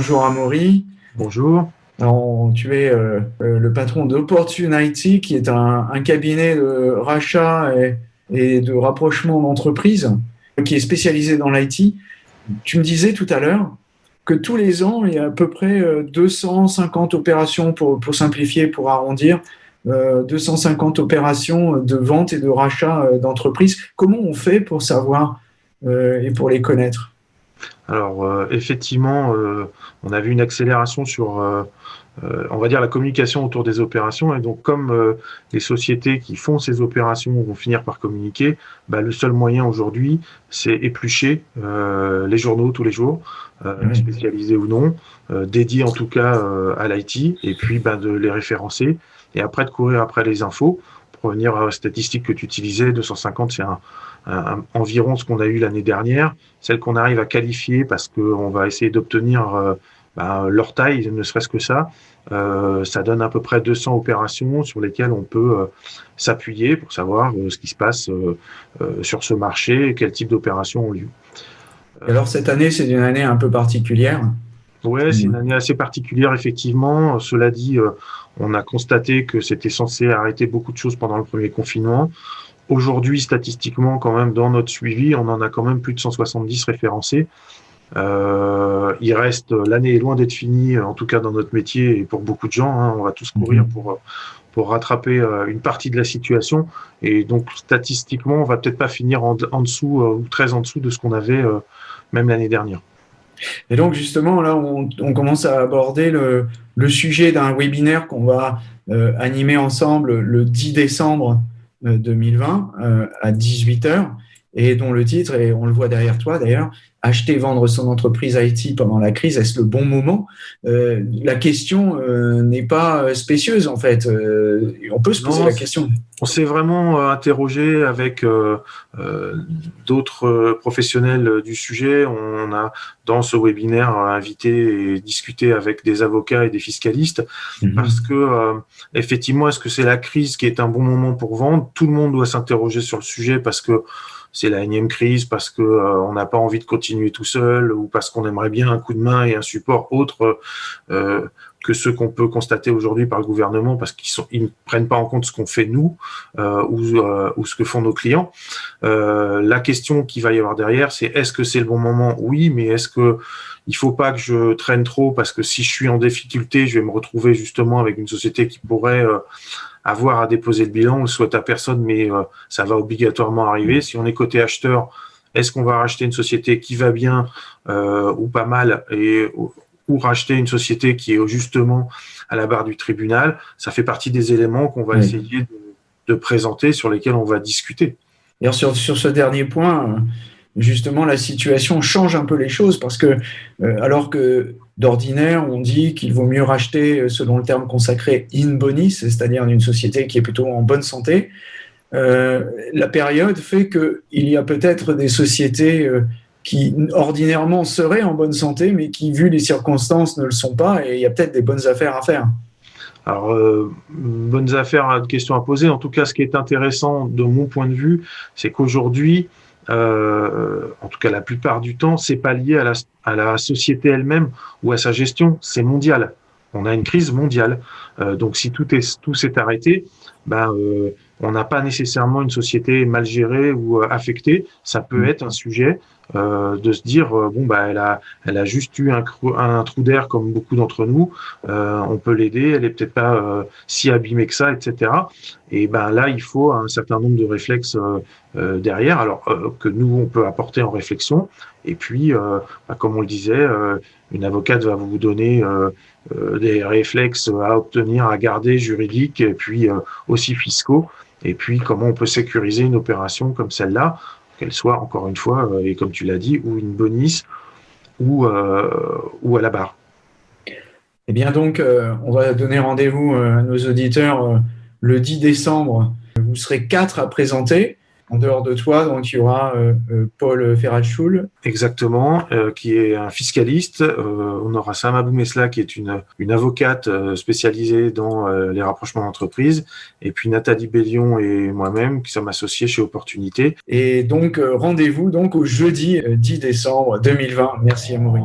bonjour Amaury. Bonjour. Alors, tu es euh, euh, le patron d'Opportunity, qui est un, cabinet de rachat et, de rapprochement d'entreprises qui est spécialisé dans l'IT. Tu me disais tout à l'heure que tous les ans, il y a à peu près 250 opérations, pour, pour simplifier, pour arrondir, 250 opérations de vente et de rachat d'entreprises. Comment on fait pour savoir et pour les connaître? Alors euh, effectivement, euh, on a vu une accélération sur, euh, on va dire, la communication autour des opérations. Et donc comme les sociétés qui font ces opérations vont finir par communiquer, bah, le seul moyen aujourd'hui, c'est éplucher les journaux tous les jours, spécialisés ou non, dédiés en tout cas à l'IT, et puis bah, de les référencer, et après de courir après les infos. Revenir à la statistique que tu utilisais, 250, c'est environ ce qu'on a eu l'année dernière, celle qu'on arrive à qualifier parce qu'on va essayer d'obtenir euh, ben, leur taille, ne serait-ce que ça, euh, ça donne à peu près 200 opérations sur lesquelles on peut euh, s'appuyer pour savoir ce qui se passe sur ce marché et quel type d'opérations ont lieu. Alors cette année, c'est une année un peu particulière Oui, c'est une année assez particulière, effectivement. Cela dit, on a constaté que c'était censé arrêter beaucoup de choses pendant le premier confinement. Aujourd'hui, statistiquement, quand même, dans notre suivi, on en a quand même plus de 170 référencés. Euh, il reste, l'année est loin d'être finie, en tout cas dans notre métier et pour beaucoup de gens. Hein, on va tous courir mhm. pour pour rattraper euh, une partie de la situation. Et donc, statistiquement, on va peut-être pas finir en, dessous euh, ou très en dessous de ce qu'on avait même l'année dernière. Et donc, justement, là, on, commence à aborder le, sujet d'un webinaire qu'on va animer ensemble le 10 décembre 2020 euh, à 18h et dont le titre, et on le voit derrière toi d'ailleurs, acheter, vendre son entreprise IT pendant la crise, est-ce le bon moment? Euh, La question euh, n'est pas spécieuse en fait. Euh, on peut se poser la question. On s'est vraiment interrogé avec d'autres professionnels du sujet. On a dans ce webinaire invité et discuté avec des avocats et des fiscalistes mhm. parce que effectivement, est-ce que c'est la crise qui est un bon moment pour vendre? Tout le monde doit s'interroger sur le sujet parce que c'est la énième crise parce que euh, on n'a pas envie de continuer tout seul ou parce qu'on aimerait bien un coup de main et un support autre euh, que ceux qu'on peut constater aujourd'hui par le gouvernement parce qu'ils ne prennent pas en compte ce qu'on fait nous euh, ou, ou, ce que font nos clients. la question qui va y avoir derrière, c'est est-ce que c'est le bon moment? Oui, mais est-ce que il faut pas que je traîne trop parce que si je suis en difficulté, je vais me retrouver justement avec une société qui pourrait avoir à déposer le bilan, on le souhaite à personne, mais euh, ça va obligatoirement arriver. Si on est côté acheteur, est-ce qu'on va racheter une société qui va bien euh, ou pas mal et ou racheter une société qui est justement à la barre du tribunal Ça fait partie des éléments qu'on va essayer de, présenter, sur lesquels on va discuter. Et sur, sur ce dernier point, justement, la situation change un peu les choses parce que, euh, alors que d'ordinaire, on dit qu'il vaut mieux racheter, selon le terme consacré, in bonis, c'est-à-dire une société qui est plutôt en bonne santé, euh, la période fait qu'il y a peut-être des sociétés qui ordinairement seraient en bonne santé, mais qui, vu les circonstances, ne le sont pas, et il y a peut-être des bonnes affaires à faire. Alors, bonnes affaires, question à poser. En tout cas, ce qui est intéressant de mon point de vue, c'est qu'aujourd'hui, euh, en tout cas la plupart du temps, c'est pas lié à la, à société elle-même ou à sa gestion, c'est mondial. On a une crise mondiale. Euh, donc si tout tout s'est arrêté, ben euh, on n'a pas nécessairement une société mal gérée ou euh, affectée. Ça peut mm. être un sujet euh, de se dire euh, bon bah elle a elle a juste eu un, un trou d'air comme beaucoup d'entre nous. Euh, on peut l'aider. Elle est peut-être pas euh, si abîmée que ça, etc. Et ben là il faut un certain nombre de réflexes derrière. Alors que nous on peut apporter en réflexion. Et puis bah, comme on le disait, une avocate va vous donner des réflexes à obtenir, à garder juridiques et puis aussi fiscaux et puis comment on peut sécuriser une opération comme celle-là, qu'elle soit encore une fois, euh, et comme tu l'as dit, ou une bonus ou, euh, ou à la barre. Eh bien donc, euh, on va donner rendez-vous à nos auditeurs le 10 décembre. Vous serez quatre à présenter en dehors de toi, donc il y aura euh, euh, Paul Ferrachul. Exactement, euh, qui est un fiscaliste. on aura Sama Boumesla, qui est une, une avocate spécialisée dans les rapprochements d'entreprise. Et puis Nathalie Bellion et moi-même, qui sommes associés chez Opportunité. Et donc, rendez-vous donc au jeudi 10 décembre 2020. Merci Amaury.